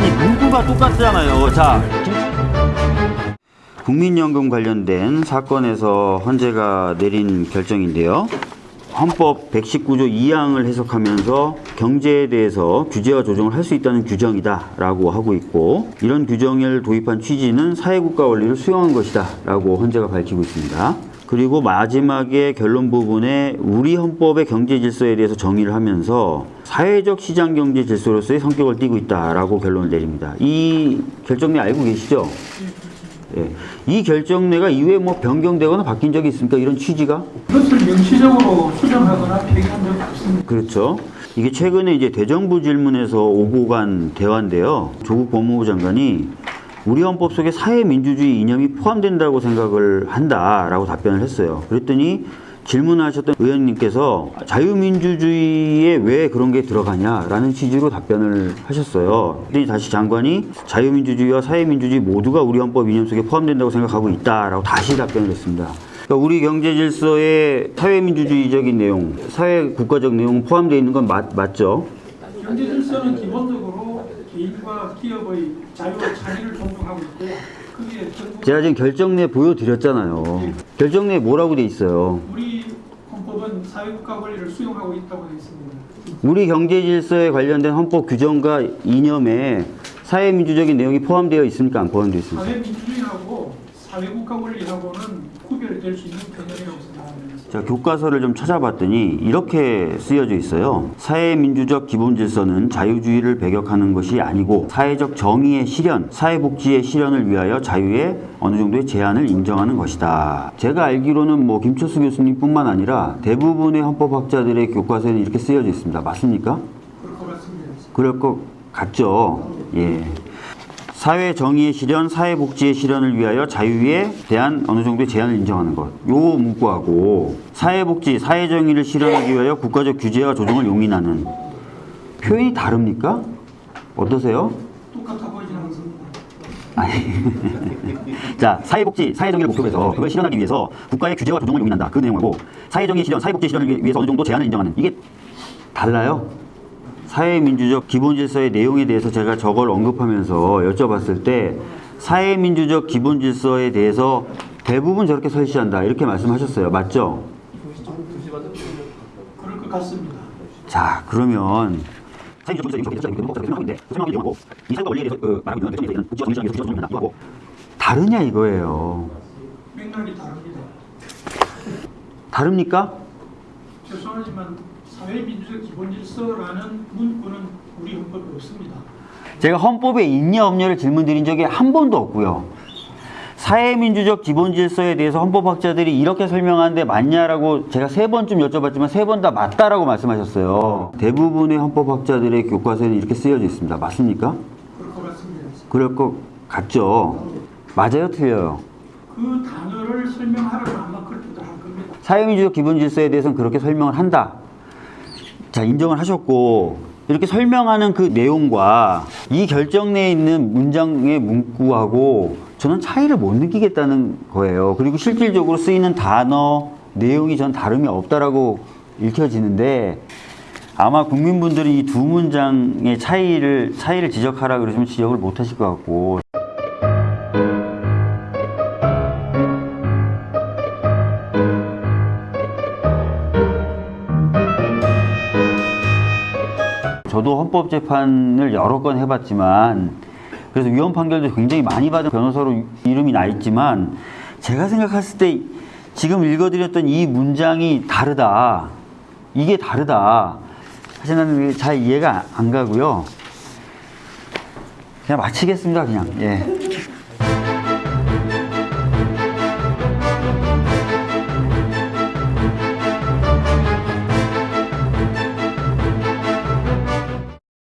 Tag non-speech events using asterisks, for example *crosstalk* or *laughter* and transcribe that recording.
이유가 똑같잖아요. 자, 국민연금 관련된 사건에서 헌재가 내린 결정인데요. 헌법 119조 2항을 해석하면서 경제에 대해서 규제와 조정을 할 수 있다는 규정이다 라고 하고 있고 이런 규정을 도입한 취지는 사회국가 원리를 수용한 것이다 라고 헌재가 밝히고 있습니다. 그리고 마지막에 결론 부분에 우리 헌법의 경제 질서에 대해서 정의를 하면서 사회적 시장 경제 질서로서의 성격을 띠고 있다라고 결론을 내립니다. 이 결정내 알고 계시죠? 예. 이 결정내가 이후에 뭐 변경되거나 바뀐 적이 있습니까? 이런 취지가? 이것을 명시적으로 수정하거나 폐기한 적이 없습니다. 그렇죠. 이게 최근에 이제 대정부 질문에서 오고 간 대화인데요. 조국 법무부 장관이 우리 헌법 속에 사회민주주의 이념이 포함된다고 생각을 한다라고 답변을 했어요. 그랬더니 질문하셨던 의원님께서 자유민주주의에 왜 그런 게 들어가냐라는 취지로 답변을 하셨어요. 그랬더니 다시 장관이 자유민주주의와 사회민주주의 모두가 우리 헌법 이념 속에 포함된다고 생각하고 있다라고 다시 답변을 했습니다. 그러니까 우리 경제 질서에 사회민주주의적인 내용, 사회 국가적 내용 포함되어 있는 건 맞, 맞죠? 경제 질서는 기본적으로 개인과 기업의 자유와 차이를 존중하고 있고요. 그게 제가 지금 결정내 보여드렸잖아요. 결정내에 뭐라고 돼 있어요? 우리 헌법은 사회국가 권리를 수용하고 있다고 되어 있습니다. 우리 경제 질서에 관련된 헌법 규정과 이념에 사회민주적인 내용이 포함되어 있습니까? 안 포함되어 있습니까? 사회국가 권리하고는 구별될 수 있는 개념이라고 생각합니다. 자, 교과서를 좀 찾아봤더니 이렇게 쓰여져 있어요. 사회민주적 기본 질서는 자유주의를 배격하는 것이 아니고 사회적 정의의 실현, 사회복지의 실현을 위하여 자유의 어느 정도의 제한을 인정하는 것이다. 제가 알기로는 뭐 김철수 교수님뿐만 아니라 대부분의 헌법학자들의 교과서에는 이렇게 쓰여져 있습니다. 맞습니까? 그럴 것 같습니다. 그럴 것 같죠. 예. 사회 정의의 실현, 사회 복지의 실현을 위하여 자유에 대한 어느 정도의 제한을 인정하는 것. 요 문구하고 사회 복지, 사회 정의를 실현하기 위하여 국가적 규제와 조정을 용인하는 표현이 다릅니까? 어떠세요? 똑같아 보이진 않습니다. *laughs* 자, 사회복지, 사회정의를 목표로 해서 그걸 실현하기 위해서 국가의 규제와 조정을 용인한다. 그 내용하고 사회정의 실현, 사회복지 실현을 위해서 어느 정도 제한을 인정하는 이게 달라요. 사회민주적 기본질서의 내용에 대해서 제가 저걸 언급하면서 여쭤봤을 때 사회민주적 기본질서에 대해서 대부분 저렇게 설치한다 이렇게 말씀하셨어요. 맞죠? 그럴 것 같습니다. 자, 그러면 하고 다르냐 이거예요. 맥락이 다릅니다. 다릅니까? 죄송하지만 사회민주적 기본질서라는 문구는 우리 헌법에 없습니다. 제가 헌법에 있냐 없냐를 질문드린 적이 한 번도 없고요. 사회민주적 기본질서에 대해서 헌법학자들이 이렇게 설명하는데 맞냐라고 제가 세 번쯤 여쭤봤지만 세 번 다 맞다라고 말씀하셨어요. 대부분의 헌법학자들의 교과서에는 이렇게 쓰여져 있습니다. 맞습니까? 그럴 것 같습니다. 그럴 것 같죠? 맞아요, 틀려요? 그 단어를 설명하려면 아마 그렇게도 할 겁니다. 사회민주적 기본질서에 대해서는 그렇게 설명을 한다. 자, 인정을 하셨고, 이렇게 설명하는 그 내용과 이 결정 내에 있는 문장의 문구하고 저는 차이를 못 느끼겠다는 거예요. 그리고 실질적으로 쓰이는 단어, 내용이 전 다름이 없다라고 읽혀지는데 아마 국민분들이 이 두 문장의 차이를, 차이를 지적하라 그러시면 지적을 못 하실 것 같고 저도 헌법재판을 여러 건 해봤지만 그래서 위헌 판결도 굉장히 많이 받은 변호사로 이름이 나 있지만 제가 생각했을 때 지금 읽어드렸던 이 문장이 다르다. 이게 다르다. 사실 나는 잘 이해가 안 가고요. 그냥 마치겠습니다 그냥. 예.